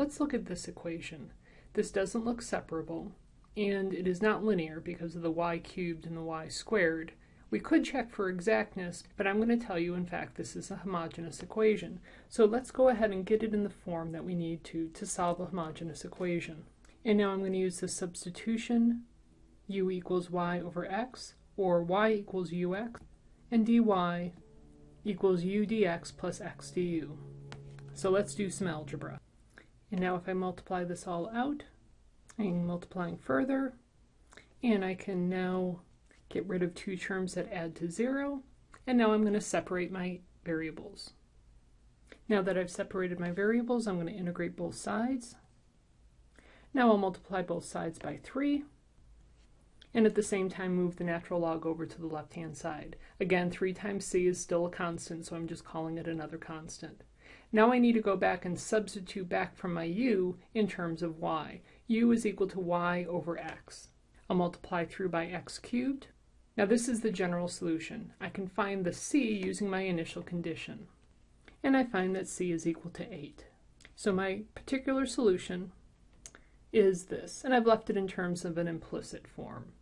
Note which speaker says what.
Speaker 1: Let's look at this equation. This doesn't look separable, and it is not linear because of the y cubed and the y squared. We could check for exactness, but I'm going to tell you in fact this is a homogeneous equation. So let's go ahead and get it in the form that we need to to solve a homogeneous equation. And now I'm going to use the substitution u equals y over x, or y equals ux, and dy equals u dx plus x du. So let's do some algebra. And now if I multiply this all out, I'm multiplying further, and I can now get rid of two terms that add to zero, and now I'm going to separate my variables. Now that I've separated my variables, I'm going to integrate both sides. Now I'll multiply both sides by 3, and at the same time move the natural log over to the left-hand side. Again, 3 times c is still a constant, so I'm just calling it another constant. Now I need to go back and substitute back from my u in terms of y. u is equal to y over x. I'll multiply through by x cubed. Now this is the general solution. I can find the c using my initial condition. And I find that c is equal to 8. So my particular solution is this, and I've left it in terms of an implicit form.